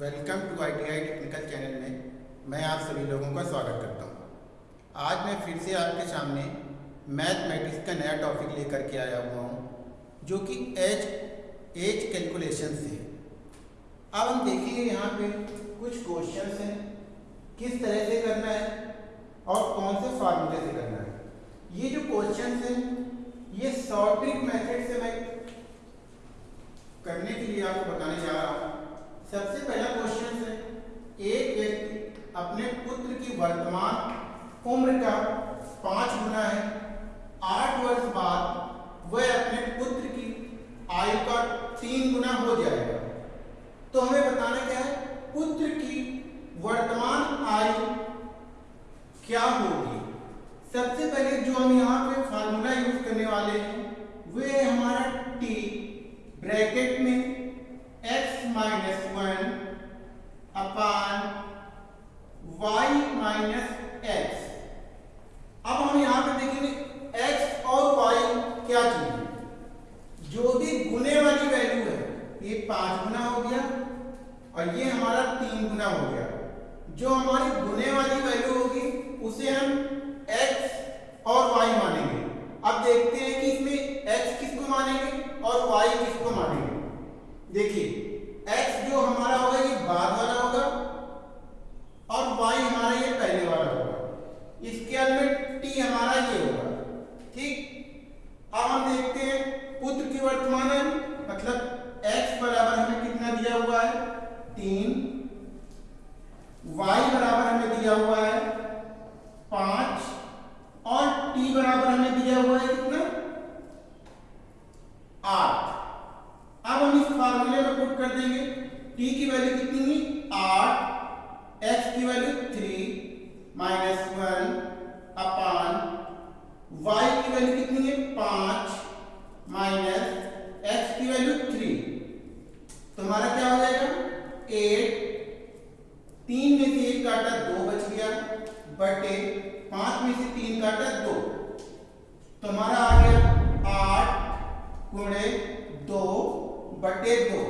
Welcome to I T I technical channel में मैं आप सभी लोगों का स्वागत करता हूँ। आज मैं फिर से आपके सामने मैथमेटिक्स का नया टॉपिक लेकर के आया हुआ हूँ, जो कि एज एज कैलकुलेशन से अब हम देखेंगे यहाँ पे कुछ क्वेश्चंस हैं किस तरह से करना है और कौन से फार्मूले से करना है। ये जो क्वेश्चन हैं ये ट्रिक मेथड से मैं करने के लिए आपको बताने जा रहा हूँ। सबसे पहला क्वेश्चन है, एक व्यक्ति अपने पुत्र की वर्तमान उम्र का पाँच गुना है। आठ वर्ष बाद वह अपने पुत्र की आयु का तीन गुना हो जाएगा। तो हमें बताना क्या है? पुत्र की वर्तमान आयु क्या होगी? सबसे पहले जो हम यहाँ पे फार्मूला यूज़ करने वाले हैं, वे हमारा टी ब्रैकेट में x minus one upon y minus x अब हम यहाँ पे देखेंगे x और y क्या चीज़ जो भी गुने वाली वैल्यू है, ये पाँच गुना हो गया और ये हमारा तीन गुना हो गया। जो हमारी गुने वाली वैल्यू होगी, उसे हम x और y मानेंगे। अब देखते हैं कि इसमें x किसको मानेंगे और y किसको मानेंगे। देखिए, x जो हमारा होगा ये बाद वाला होगा और y हमारा ये पहले वाला इसके अंदर t हमारा ये होगा। ठीक? अब हम देखते हैं पुत्र की वर्तमान है मतलब x बराबर हमें कितना दिया हुआ है? तीन। y बराबर हमें दिया हुआ है पाँच। और t बराबर हमें दिया हुआ है कितना? आठ। अब हम इस फार्मूले में पुट कर देंगे। t की वैल्यू कितनी आठ। x की value three minus one upon y की वैल्यू कितनी है पाँच माइनस x की वैल्यू थ्री तो हमारा क्या हो जाएगा एट तीन में से एक काटा दो बच गया बटे पाँच में से तीन काटा दो। तुम्हारा आ गया आठ गुणे दो बटे दो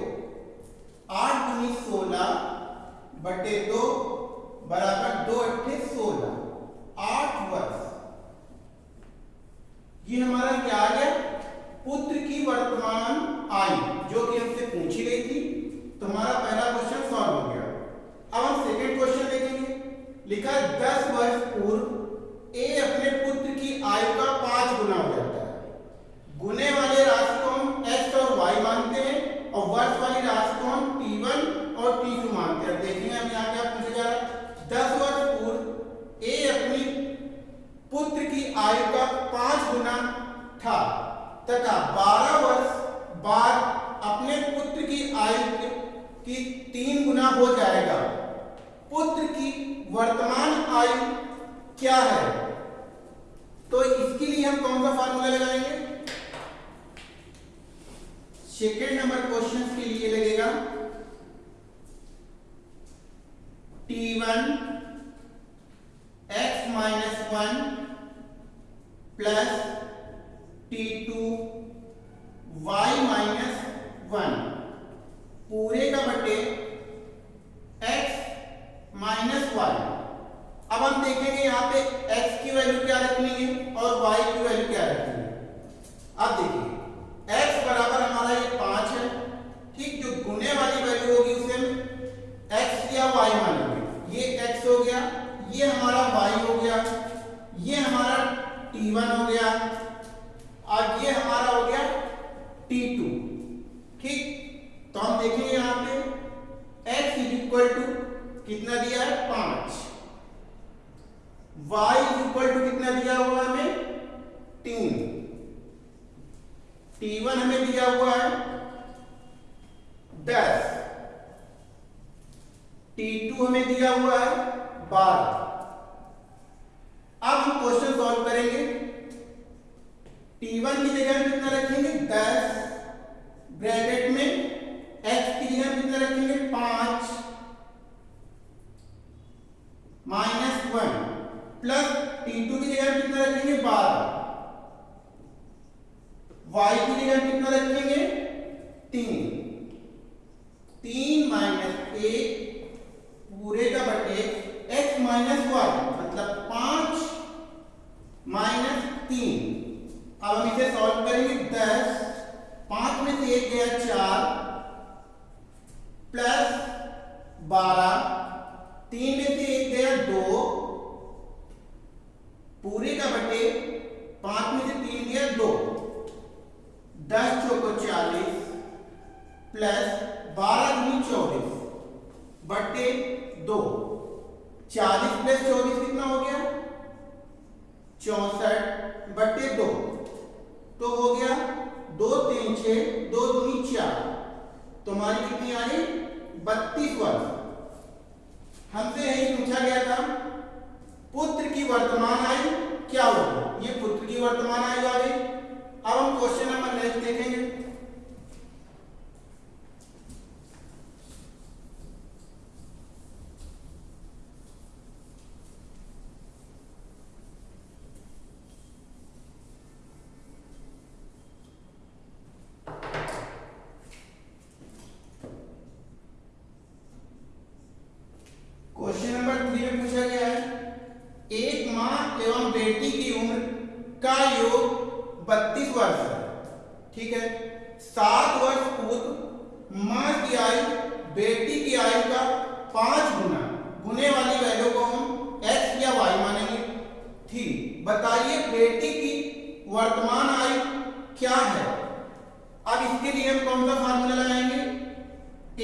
आठ गुनी सोलह बटे दो बराबर दो अट्ठे सोलह आठ वर्ष ये हमारा क्या आ गया पुत्र की वर्तमान आयु जो कि हमसे पूछी गई थी तो हमारा पहला क्वेश्चन सॉल्व हो गया अब हम सेकेंड क्वेश्चन लिखा दस वर्ष पूर्व, ए अपने पुत्र की आयु का पाँच गुना हो जाता है। गुने वाले राशि को हम एक्स और वाई मानते हैं, और वर्ष वाली राशि को हम टी वन और टी टू मानते हैं। देखेंगे हम यहाँ क्या पूछा जा रहा है। दस वर्ष पूर्व, ए अपनी पुत्र की आयु का पाँच गुना था, तथा बारह वर्ष बाद अपने पुत्र की आयु की तीन गुना हो जाएगा पुत्र की आयु क्या है? तो इसके लिए हम कौन सा फॉर्मूला लगाएँगे? सेकेंड नंबर क्वेश्चन के लिए लगेगा। T one x minus one plus T two y minus one पूरे का बटे एक्स माइनस वाई अब हम देखेंगे यहाँ पे x की वैल्यू क्या रखनी है और y की वैल्यू क्या रखनी है। अब देखिए, x बराबर हमारा ये पाँच है, ठीक? जो गुने वाली वैल्यू होगी उसे हम x या y मानेंगे। ये x हो गया, ये हमारा y हो गया, ये हमारा t1 हो गया और ये हमारा हो गया t2 ठीक तो हम देखेंगे यहाँ पे x इज़ इक्वल टू कितना दिया है पाँच y इक्वल टू कितना दिया हुआ है हमें? तीन। T1 हमें दिया हुआ है दस। T2 हमें दिया हुआ है बारह। अब हम क्वेश्चन सॉल्व करेंगे। T1 की जगह कितना रखेंगे? दस। ब्रैकेट प्लस टी टू की जगह कितना रखेंगे बारह। वाई की जगह कितना रखेंगे? तीन। तीन माइनस एक पूरे का बटे एक्स माइनस वाई मतलब पाँच माइनस तीन। अब हम इसे सॉल्व करेंगे दस। पाँच में से एक गया चार प्लस बारह। तीन में से एक गया दो। पूरे का बटे पाँच में से तीन गया दो। दस चौको चालीस प्लस बारह दूनी चौबीस। बटे दो। चालीस प्लस चौबीस कितना हो गया? चौसठ बटे दो। तो हो गया दो तीन छ दो दूनी चार। तो हमारी कितनी आई बत्तीस वर्ष हमसे यही पूछा गया था पुत्र की वर्तमान आयु क्या होगी? ये पुत्र की वर्तमान आयु आ गई। अब हम क्वेश्चन नंबर नेक्स्ट देखेंगे क्वेश्चन नंबर थ्री में पूछा गया है एक माँ एवं बेटी की उम्र का योग बत्तीस वर्ष है ठीक है सात वर्ष पूर्व माँ की आयु, बेटी की आयु का पाँच गुना। गुने वाली वैल्यू को हम एक्स या वाई मानेंगे। थी बताइए बेटी की वर्तमान आयु क्या है? अब इसके लिए हम कौन सा फार्मूला लगाएँगे?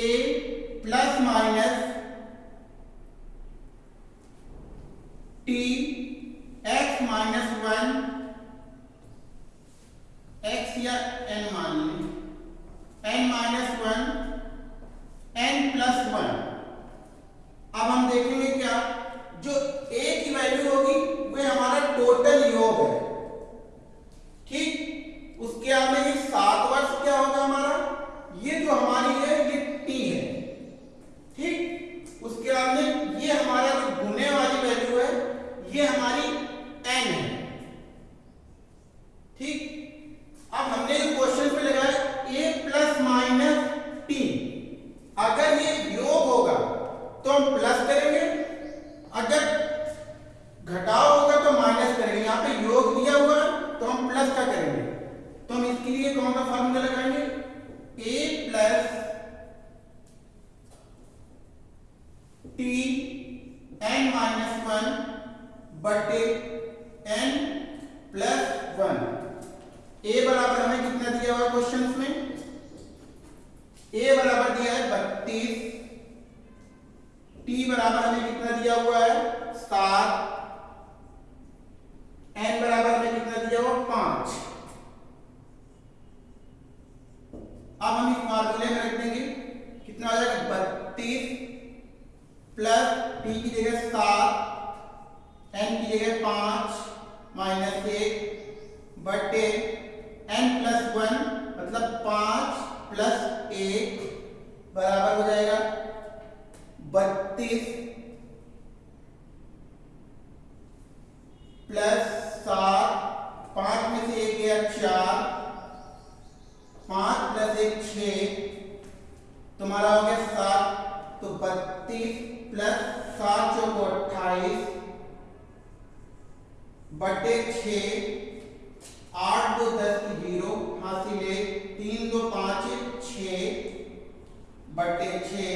A plus minus T x minus one x या एन मान लें n minus one n plus one अब हम देखेंगे क्या जो ए की वैल्यू होगी वह हमारा टोटल योग है ठीक उसके बाद में ये सात वर्ष क्या होगा हमारा ये जो हमारी है ये टी है ठीक उसके बाद में ये हमारा जो गुने वाली वैल्यू है ये हमारी एन है ठीक अब हमने जो क्वेश्चन पे लगाया ए प्लस माइनस टी अगर ये योग होगा तो हम प्लस करेंगे अगर घटाव होगा तो माइनस करेंगे यहाँ पे योग दिया हुआ है तो हम प्लस का करेंगे तो हम इसके लिए कौन सा फॉर्मूला लगाएँगे? A plus T n minus one बटे एन प्लस वन ए बराबर हमें कितना दिया हुआ क्वेश्चन में? ए बराबर दिया है बत्तीस। टी बराबर हमें कितना दिया हुआ है? सात। एन बराबर हमें कितना दिया हुआ पाँच अब हम इस फॉर्मूले में रख देंगे कितना हो जाएगा बत्तीस प्लस टी की जगह सात एन की जगह पाँच, माइनस एक, बटे एन प्लस वन मतलब पाँच प्लस एक बराबर हो जाएगा बत्तीस प्लस सात, पाँच में से एक गया चार, पाँच प्लस एक छ, तुम्हारा हो गया सात तो बत्तीस प्लस सात चौको अट्ठाईस बटे छ आठ दो दस की ज़ीरो हासिल एक तीन दो पाँच छ बटे छ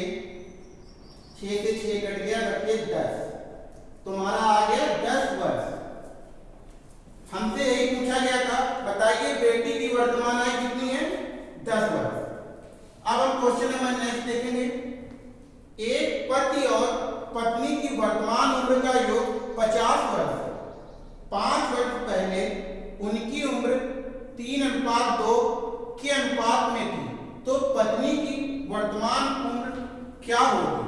छ से छ कट गया बटे दस तुम्हारा आ गया दस वर्ष हमसे यही पूछा गया था बताइए बेटी की वर्तमान आयु कितनी है दस वर्ष अब हम क्वेश्चन नंबर नेक्स्ट देखेंगे एक पति और पत्नी की वर्तमान उम्र का योग पचास वर्ष पाँच वर्ष पहले उनकी उम्र तीन अनुपात दो के अनुपात में थी। तो पत्नी की वर्तमान उम्र क्या होगी?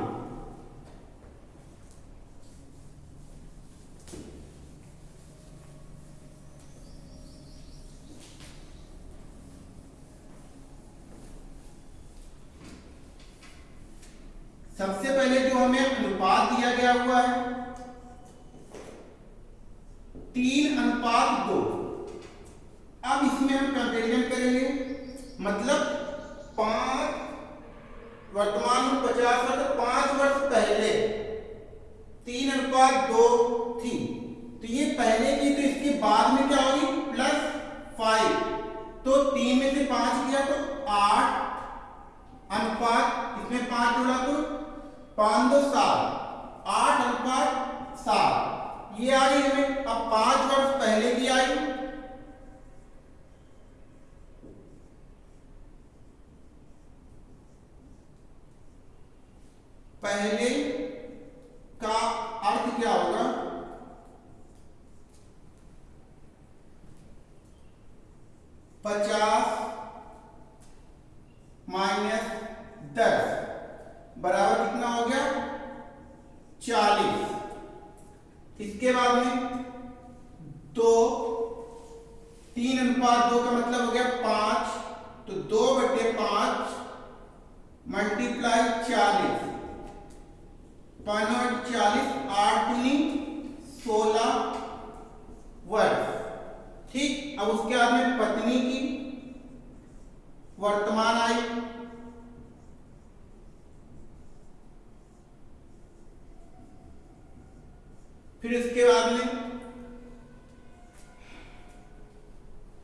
सबसे पहले जो हमें अनुपात दिया गया हुआ है। तीन अनुपात दो। अब इसमें हम कंपेरिजन करेंगे। मतलब पाँच, वर्तमान में पचास वर्ष पाँच वर्ष पहले तीन अनुपात दो थी। तो ये पहले की तो इसके बाद में क्या होगी? प्लस फाइव तो तीन में से पाँच किया तो आठ। अनुपात, इसमें पाँच जोड़ा तो पाँच दो सात आठ पाँच सात ये आई हमें, अब पाँच वर्ष पहले की आई। पहले का अर्थ क्या होगा पचास माइनस दस बराबर कितना हो गया चालीस इसके बाद में दो तीन अनुपात दो का मतलब हो गया पाँच तो दो बटे पाँच मल्टीप्लाई चालीस। पाँच चालीस, आठ दुनी सोलह वर्ष ठीक, अब उसके बाद में पत्नी की वर्तमान आई। फिर इसके बाद में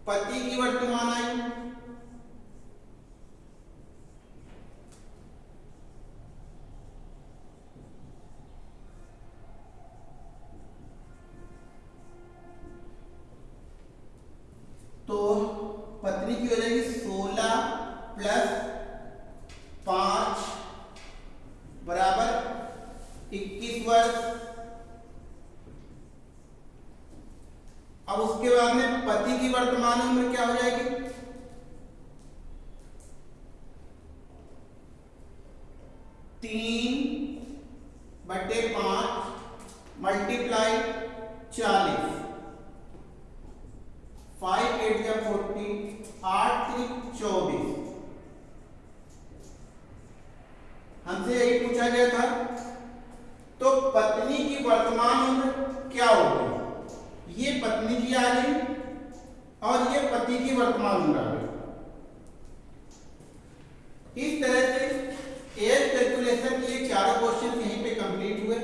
पति की वर्तमान आई तो पत्नी की हो जाएगी सोलह प्लस पाँच बराबर इक्कीस वर्ष अब उसके बाद में पति की वर्तमान उम्र क्या हो जाएगी तीन बटे पाँच मल्टीप्लाई चालीस फाइव एट आठ थ्री चौबीस। हमसे यही पूछा गया था तो पत्नी की वर्तमान उम्र क्या होगी? ये पत्नी की आ गई और ये पति की वर्तमान उम्र आ गई। इस तरह से एज कैलकुलेशन के चारों क्वेश्चन यहीं पे कंप्लीट हुए।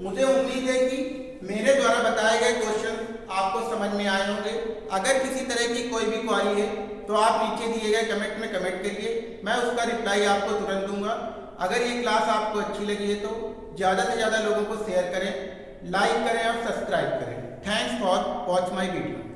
मुझे उम्मीद है कि मेरे द्वारा बताए गए क्वेश्चन आपको समझ में आए होंगे। अगर किसी तरह की कोई भी क्वारी है तो आप नीचे दिए गए कमेंट में कमेंट करिए मैं उसका रिप्लाई आपको तुरंत दूँगा। अगर ये क्लास आपको अच्छी लगी है तो ज़्यादा से ज़्यादा लोगों को शेयर करें लाइक करें और सब्सक्राइब करें। Thanks for watch my video